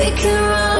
We can run